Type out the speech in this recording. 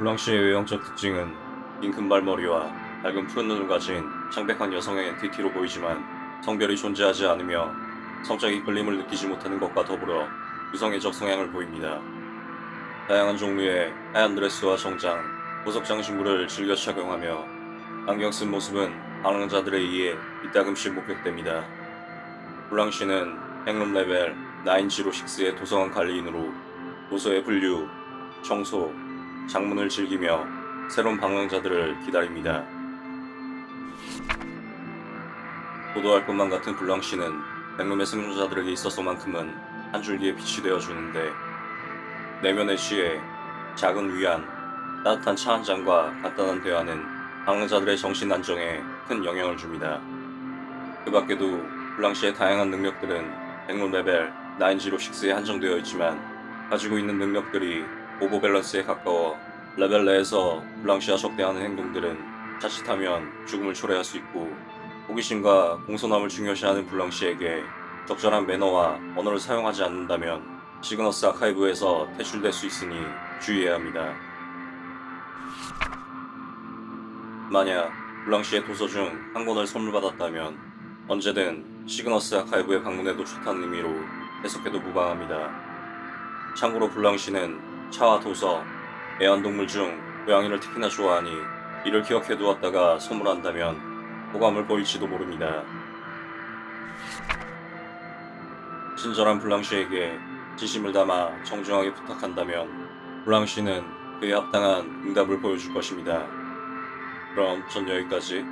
블랑시의 외형적 특징은 긴 금발머리와 밝은 푸른 눈을 가진 창백한 여성의 entity로 보이지만 성별이 존재하지 않으며 성적 이끌림을 느끼지 못하는 것과 더불어 유성애적 성향을 보입니다. 다양한 종류의 하얀 드레스와 정장, 보석 장신구를 즐겨 착용하며 안경 쓴 모습은 방랑자들에 의해 이따금씩 목격됩니다. 블랑시는 백룸 레벨 906의 도서관 관리인으로 도서의 분류, 청소, 작문을 즐기며 새로운 방랑자들을 기다립니다. 도도할 것만 같은 블랑시는 백룸의 생존자들에게 있어서만큼은 한 줄기의 빛이 되어주는데 내면의 시에 작은 위안, 따뜻한 차 한 잔과 간단한 대화는 방랑자들의 정신 안정에 큰 영향을 줍니다. 그 밖에도 블랑시의 다양한 능력들은 백룸 레벨 906에 한정되어 있지만 가지고 있는 능력들이 over balance에 가까워 레벨 내에서 블랑시와 적대하는 행동들은 자칫하면 죽음을 초래할 수 있고 호기심과 공손함을 중요시하는 블랑시에게 적절한 매너와 언어를 사용하지 않는다면 시그너스 아카이브에서 퇴출될 수 있으니 주의해야 합니다. 만약 블랑시의 도서 중 한 권을 선물 받았다면 언제든 시그너스 아카이브에 방문해도 좋다는 의미로 해석해도 무방합니다. 참고로 블랑시는 차와 도서, 애완동물 중 고양이를 특히나 좋아하니 이를 기억해 두었다가 선물한다면 호감을 보일지도 모릅니다. 친절한 블랑시에게 진심을 담아 정중하게 부탁한다면 블랑시는 그에 합당한 응답을 보여줄 것입니다. 그럼 전 여기까지